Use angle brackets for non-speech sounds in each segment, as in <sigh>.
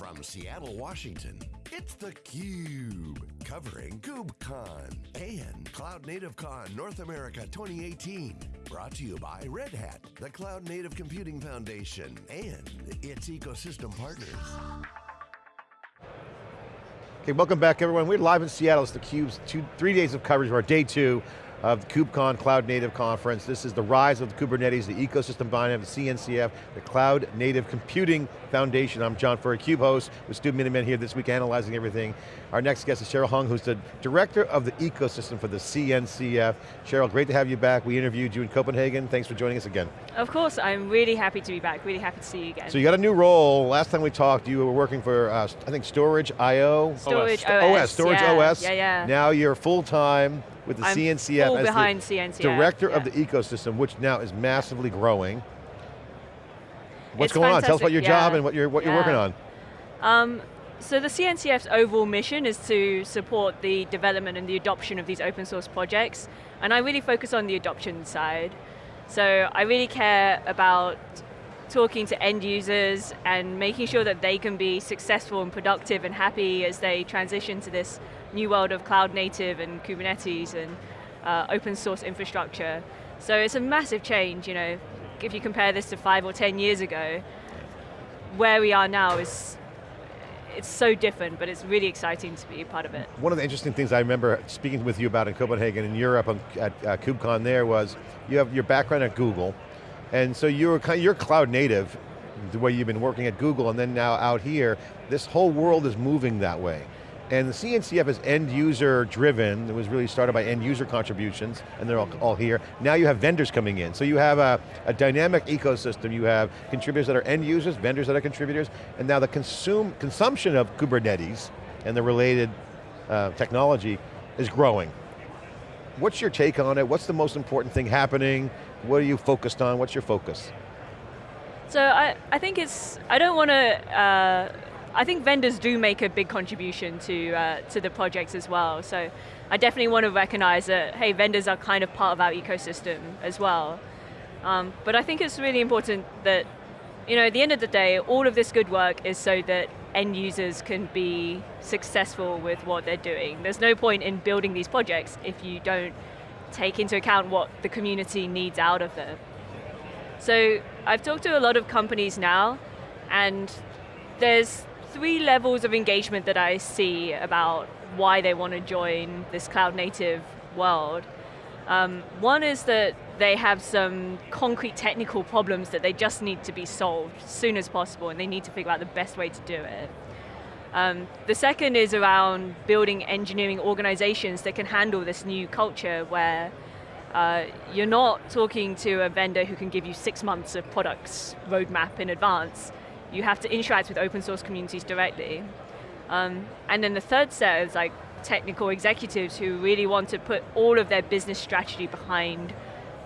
From Seattle, Washington, it's theCUBE, covering KubeCon and Cloud Native Con North America 2018. Brought to you by Red Hat, the Cloud Native Computing Foundation, and its ecosystem partners. Okay, welcome back everyone. We're live in Seattle. It's theCUBE's two, three days of coverage, our day two of the KubeCon Cloud Native Conference. This is the rise of the Kubernetes, the ecosystem behind it, the CNCF, the Cloud Native Computing Foundation. I'm John Furrier, CUBE host, with Stu Miniman here this week analyzing everything. Our next guest is Cheryl Hung, who's the Director of the Ecosystem for the CNCF. Cheryl, great to have you back. We interviewed you in Copenhagen. Thanks for joining us again. Of course, I'm really happy to be back, really happy to see you again. So you got a new role. Last time we talked, you were working for, uh, I think, Storage IO? Storage OS. OS, Storage yeah. OS. Yeah, yeah. Now you're full-time with the I'm CNCF as behind the CNCF, director of the ecosystem, which now is massively growing. What's It's going on? Tell us about your yeah. job and what you're what you're working on. Um, so the CNCF's overall mission is to support the development and the adoption of these open source projects, and I really focus on the adoption side. So I really care about talking to end users and making sure that they can be successful and productive and happy as they transition to this new world of cloud native and Kubernetes and uh, open source infrastructure. So it's a massive change, you know, if you compare this to five or 10 years ago, where we are now is, it's so different, but it's really exciting to be a part of it. One of the interesting things I remember speaking with you about in Copenhagen in Europe at uh, KubeCon there was you have your background at Google, and so you're kind you're cloud native, the way you've been working at Google, and then now out here, this whole world is moving that way. And the CNCF is end user driven, it was really started by end user contributions, and they're all, all here. Now you have vendors coming in, so you have a, a dynamic ecosystem, you have contributors that are end users, vendors that are contributors, and now the consume, consumption of Kubernetes and the related uh, technology is growing. What's your take on it? What's the most important thing happening? What are you focused on? What's your focus? So I, I think it's, I don't want to, uh, I think vendors do make a big contribution to, uh, to the projects as well. So I definitely want to recognize that, hey, vendors are kind of part of our ecosystem as well. Um, but I think it's really important that, you know, at the end of the day, all of this good work is so that end users can be successful with what they're doing. There's no point in building these projects if you don't take into account what the community needs out of them. So I've talked to a lot of companies now, and there's three levels of engagement that I see about why they want to join this cloud native world. Um, one is that they have some concrete technical problems that they just need to be solved as soon as possible and they need to figure out the best way to do it. Um, the second is around building engineering organizations that can handle this new culture where uh, you're not talking to a vendor who can give you six months of products roadmap in advance. You have to interact with open source communities directly. Um, and then the third set is like technical executives who really want to put all of their business strategy behind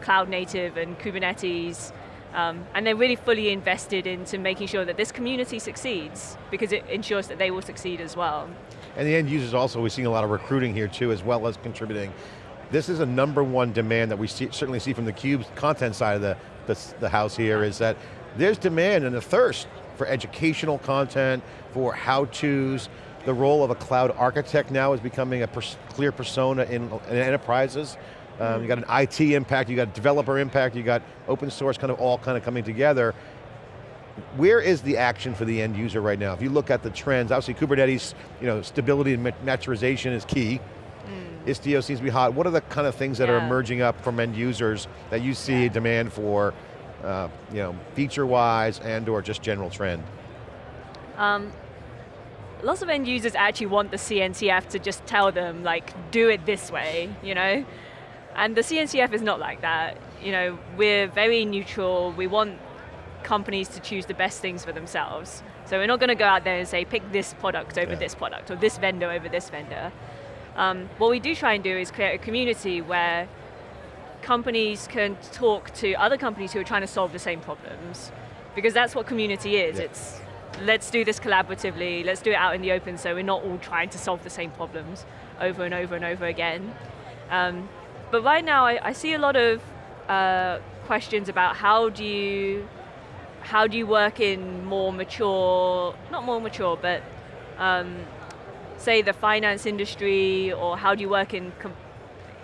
cloud native and Kubernetes, um, and they're really fully invested into making sure that this community succeeds because it ensures that they will succeed as well. And the end users also, we're seeing a lot of recruiting here too, as well as contributing. This is a number one demand that we see, certainly see from the Cube's content side of the, the, the house here, is that there's demand and a thirst for educational content, for how-tos. The role of a cloud architect now is becoming a pers clear persona in, in enterprises. Um, you got an IT impact, you got developer impact, you got open source kind of all kind of coming together. Where is the action for the end user right now? If you look at the trends, obviously Kubernetes, you know, stability and mat- maturization is key. Istio seems to be hot. What are the kind of things that are emerging up from end users that you see demand for, uh, you know, feature-wise and or just general trend? Um, lots of end users actually want the CNCF to just tell them, like, do it this way, you know? And the CNCF is not like that. You know, we're very neutral. We want companies to choose the best things for themselves. So we're not going to go out there and say, pick this product over Yeah. this product, or this vendor over this vendor. Um, what we do try and do is create a community where companies can talk to other companies who are trying to solve the same problems. Because that's what community is. Yeah. It's let's do this collaboratively, let's do it out in the open so we're not all trying to solve the same problems over and over and over again. Um, but right now I, I see a lot of uh, questions about how do you how do you work in more mature, not more mature, but um, say the finance industry, or how do you work in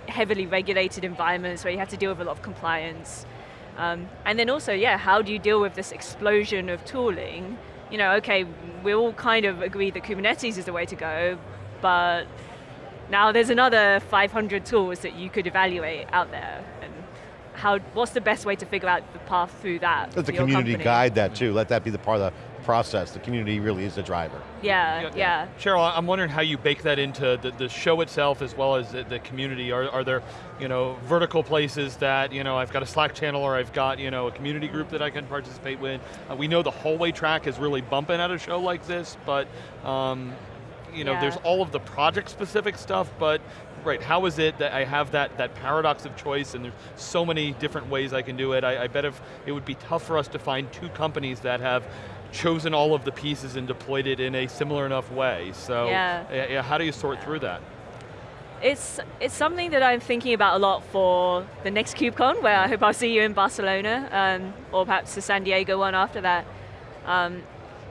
heavily regulated environments where you have to deal with a lot of compliance? Um, and then also, yeah, how do you deal with this explosion of tooling? You know, okay, we all kind of agree that Kubernetes is the way to go, but now there's another 500 tools that you could evaluate out there. And how, what's the best way to figure out the path through that? Let the community guide that too. Let that be the part of the process. The community really is the driver. Yeah, yeah. yeah. Cheryl, I'm wondering how you bake that into the, the show itself as well as the, the, community. Are, are there, you know, vertical places that, you know, I've got a Slack channel or I've got, you know, a community group that I can participate with. Uh, we know the hallway track is really bumping at a show like this, but um, you know, yeah. there's all of the project specific stuff, but right, how is it that I have that, that paradox of choice and there's so many different ways I can do it. I, I bet if it would be tough for us to find two companies that have chosen all of the pieces and deployed it in a similar enough way. So yeah. how do you sort through that? It's, it's something that I'm thinking about a lot for the next KubeCon, where I hope I'll see you in Barcelona, um, or perhaps the San Diego one after that. Um,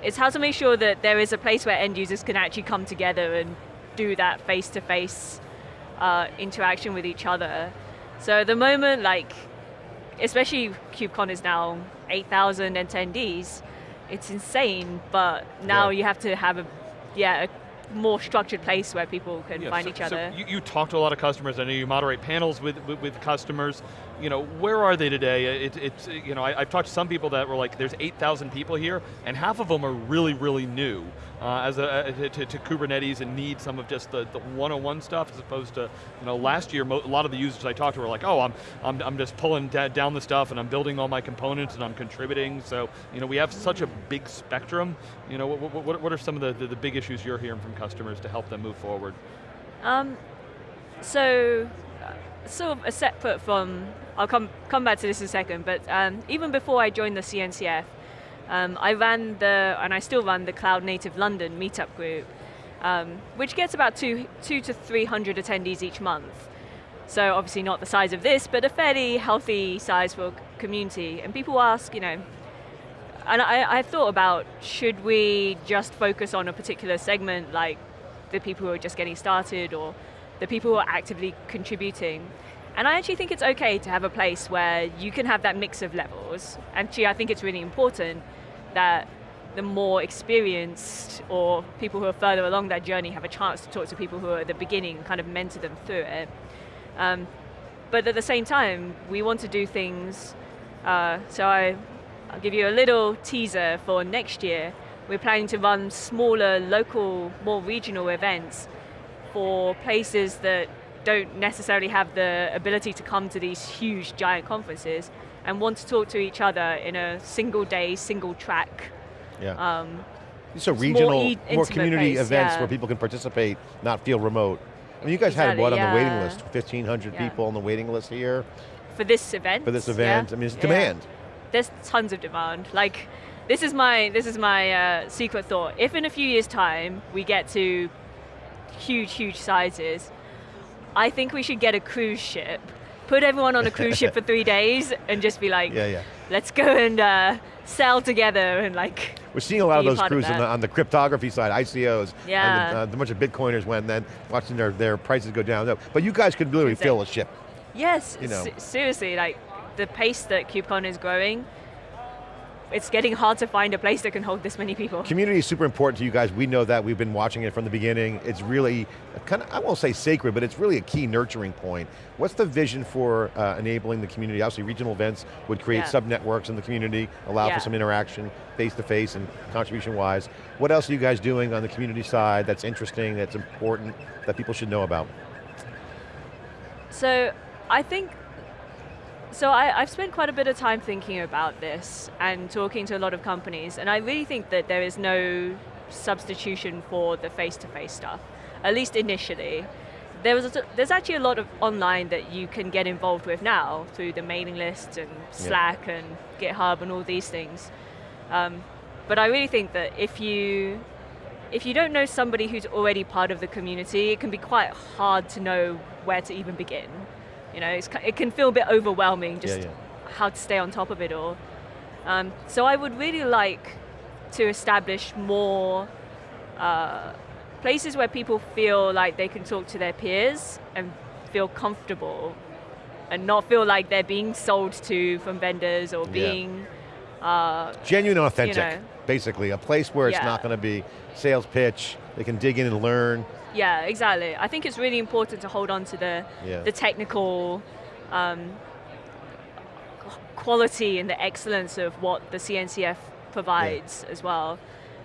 it's how to make sure that there is a place where end users can actually come together and do that face-to-face uh, interaction with each other. So at the moment, like, especially KubeCon is now 8,000 attendees, it's insane, but now yeah. you have to have a, yeah, a more structured place where people can yeah, find so, each other. So you, you, talk to a lot of customers, I know you moderate panels with, with, with customers. You know, where are they today? It, it's, you know, I, have talked to some people that were like, there's 8,000 people here, and half of them are really, really new uh, as a, uh, to, to, Kubernetes and need some of just the, the 101 stuff as opposed to, you know, last year, a lot of the users I talked to were like, oh, I'm, I'm, I'm just pulling down the stuff and I'm building all my components and I'm contributing. So, you know, we have such a big spectrum. You know, what, what, what are some of the, the, the big issues you're hearing from customers to help them move forward? Um, so, sort of a separate from, I'll come, come back to this in a second, but um, even before I joined the CNCF, um, I ran the, and I still run the Cloud Native London meetup group, um, which gets about two, two to 300 attendees each month. So obviously not the size of this, but a fairly healthy size for a community. And people ask, you know, and I, I thought about, should we just focus on a particular segment, like the people who are just getting started, or the people who are actively contributing? And I actually think it's okay to have a place where you can have that mix of levels. Actually, I think it's really important that the more experienced or people who are further along that journey have a chance to talk to people who are at the beginning, kind of mentor them through it. Um, but at the same time, we want to do things, uh, so I, I'll give you a little teaser for next year. We're planning to run smaller, local, more regional events for places that don't necessarily have the ability to come to these huge, giant conferences, and want to talk to each other in a single day, single track. Yeah. Um, so regional, more, e more community place, events yeah. where people can participate, not feel remote. I mean, you guys exactly, had what yeah. on the waiting list? 1,500 yeah. people on the waiting list here? For this event? For this event, I mean, it's demand. There's tons of demand. Like, this is my, this is my uh, secret thought. If in a few years' time, we get to huge, huge sizes, I think we should get a cruise ship put everyone on a cruise ship for three <laughs> days and just be like, yeah, yeah. let's go and uh, sail together and like. We're seeing a lot of those cruises on the, on the, cryptography side, ICOs. Yeah. And the, uh, the bunch of Bitcoiners went and then watching their, their prices go down. But you guys could literally fill a ship. Yes, you know. seriously, like the pace that KubeCon is growing, it's getting hard to find a place that can hold this many people. Community is super important to you guys. We know that. We've been watching it from the beginning. It's really, kind of, I won't say sacred, but it's really a key nurturing point. What's the vision for uh, enabling the community? Obviously regional events would create yeah. sub-networks in the community, allow yeah. for some interaction, face-to-face -face and contribution-wise. What else are you guys doing on the community side that's interesting, that's important, that people should know about? So, I think so I, have spent quite a bit of time thinking about this and talking to a lot of companies, and I really think that there is no substitution for the face-to-face -face stuff, at least initially. There was a, there's actually a lot of online that you can get involved with now through the mailing list and Slack yeah. and GitHub and all these things. Um, but I really think that if you if you don't know somebody who's already part of the community, it can be quite hard to know where to even begin. You know, it can feel a bit overwhelming just yeah, yeah. how to stay on top of it all. Um, so I would really like to establish more uh, places where people feel like they can talk to their peers and feel comfortable and not feel like they're being sold to from vendors or Yeah. being uh, Genuine authentic, know. basically. A place where it's Yeah. not going to be sales pitch, they can dig in and learn. Yeah, exactly. I think it's really important to hold on to the Yeah. the technical um, quality and the excellence of what the CNCF provides as well.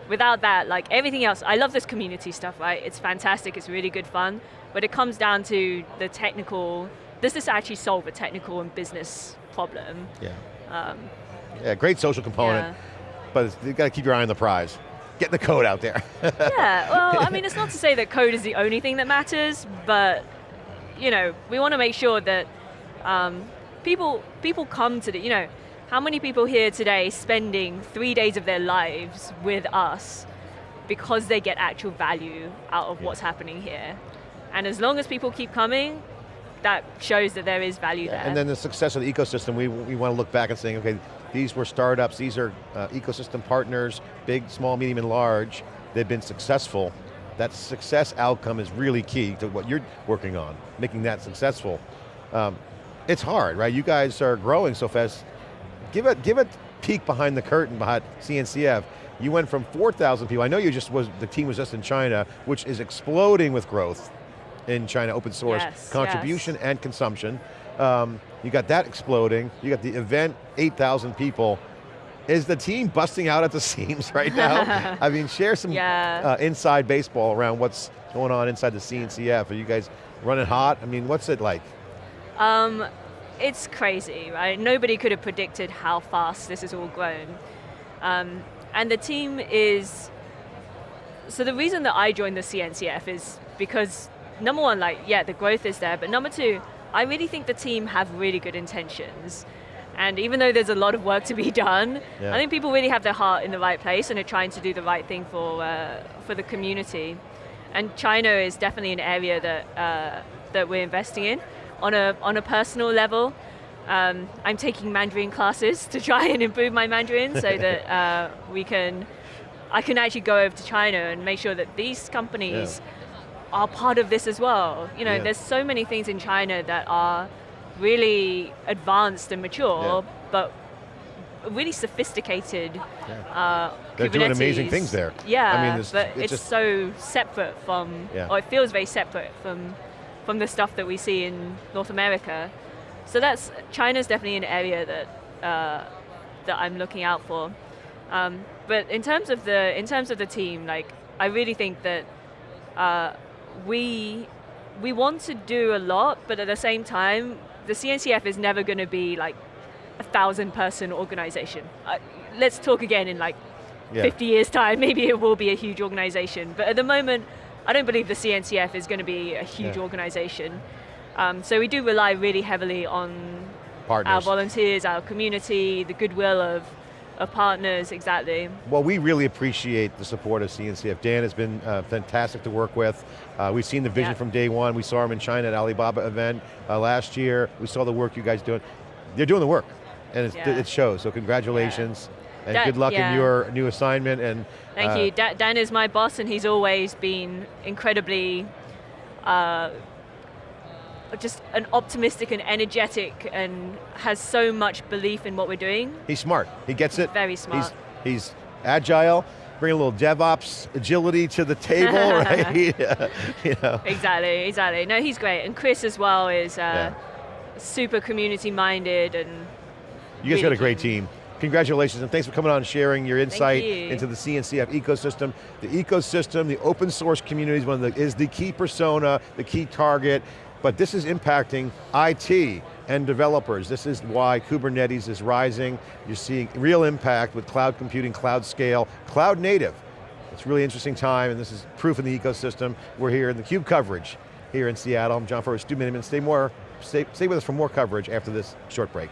Without that, like everything else, I love this community stuff, right? It's fantastic, it's really good fun, but it comes down to the technical, does this actually solve a technical and business problem? Yeah. Um, Yeah, great social component, yeah. but it's- you got to keep your eye on the prize. Getting the code out there. <laughs> yeah, well, I mean, it's not to say that code is the only thing that matters, but you know, we want to make sure that um, people people come to the, you know, how many people here today spending three days of their lives with us because they get actual value out of what's happening here, and as long as people keep coming, that shows that there is value there. And then the success of the ecosystem, we, we want to look back and saying, okay, these were startups, these are uh, ecosystem partners, big, small, medium, and large. They've been successful. That success outcome is really key to what you're working on, making that successful. Um, it's hard, right? You guys are growing so fast. Give it, give a peek behind the curtain behind CNCF. You went from 4,000 people, I know you just was, the team was just in China, which is exploding with growth in China, open source, Yes, contribution and consumption. Um, you got that exploding. You got the event, 8,000 people. Is the team busting out at the <laughs> seams right now? <laughs> I mean, share some Yeah. uh, inside baseball around what's going on inside the CNCF. Are you guys running hot? I mean, what's it like? Um, it's crazy, right? Nobody could have predicted how fast this has all grown. Um, and the team is. So the reason that I joined the CNCF is because number one, like yeah, the growth is there, but number two, I really think the team have really good intentions. And even though there's a lot of work to be <laughs> done, Yeah. I think people really have their heart in the right place and are trying to do the right thing for uh, for the community. And China is definitely an area that uh, that we're investing in on a on a personal level. Um, I'm taking Mandarin classes <laughs> to try and improve my Mandarin so <laughs> that uh, we can I can actually go over to China and make sure that these companies are part of this as well. You know, Yeah. there's so many things in China that are really advanced and mature, Yeah. but really sophisticated. Uh, They're doing amazing things there. Yeah, I mean, it's- but it's it's, so separate from, Yeah. or it feels very separate from, from the stuff that we see in North America. So that's China's definitely an area that uh, that I'm looking out for. Um, but in terms of the in terms of the team, like I really think that uh, we we want to do a lot, but at the same time, the CNCF is never going to be like a thousand person organization. Uh, let's talk again in like Yeah. 50 years time, <laughs> maybe it will be a huge organization. But at the moment, I don't believe the CNCF is going to be a huge Yeah. organization. Um, so we do rely really heavily on our volunteers, our community, the goodwill of, of partners, exactly. Well, we really appreciate the support of CNCF. Dan has been uh, fantastic to work with. Uh, we've seen the vision Yeah. from day one. We saw him in China at Alibaba event uh, last year. We saw the work you guys doing. They're doing the work, and Yeah. it shows. So congratulations, and That- good luck in your new assignment. And Thank uh, you. Dan is my boss, and he's always been incredibly uh, just an optimistic and energetic, and has so much belief in what we're doing. He's smart. He gets it. Very smart. He's, he's agile. Bring a little DevOps agility to the table, <laughs> right? <laughs> you know. Exactly, exactly. No, he's great, and Chris as well is uh, Yeah. super community minded, and You guys got a great team. Congratulations and thanks for coming on and sharing your insight you. into the CNCF ecosystem. The ecosystem, the open source community is, one of the, is the key persona, the key target, but this is impacting IT and developers. This is why Kubernetes is rising. You're seeing real impact with cloud computing, cloud scale, cloud native. It's really interesting time and this is proof in the ecosystem. We're here in the CUBE coverage here in Seattle. I'm John Furrier, Stu Miniman. Stay more, stay, stay with us for more coverage after this short break.